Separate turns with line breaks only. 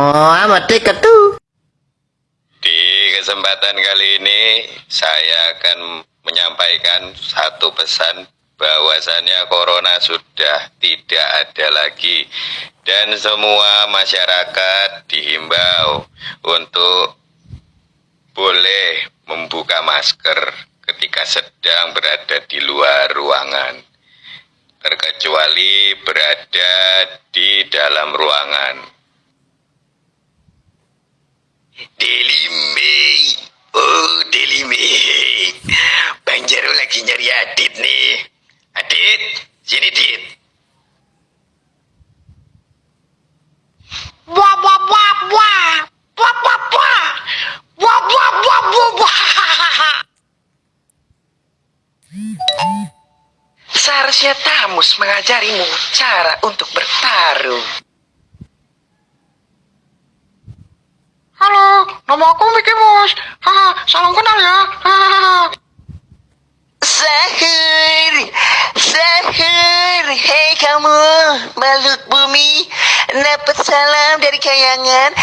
Oh, amat dekat tuh.
Di kesempatan kali ini saya akan menyampaikan satu pesan bahwasannya corona sudah tidak ada lagi. Dan semua masyarakat dihimbau untuk boleh membuka masker ketika sedang berada di luar ruangan. Terkecuali berada di dalam ruangan Delime. Oh, Delime. Bang Jaro lagi nyari Adit nih. Adit, sini Adit.
Wah, wah, wah, wah. Wah, wah, wah. Wah, wah, wah, wah, wah.
Seharusnya Tamus mengajarimu cara untuk bertarung.
Nama aku Mickey Mouse. Haha, salam kenal ya.
Sahur, sahur, hei kamu makhluk bumi, dapat salam dari kayangan.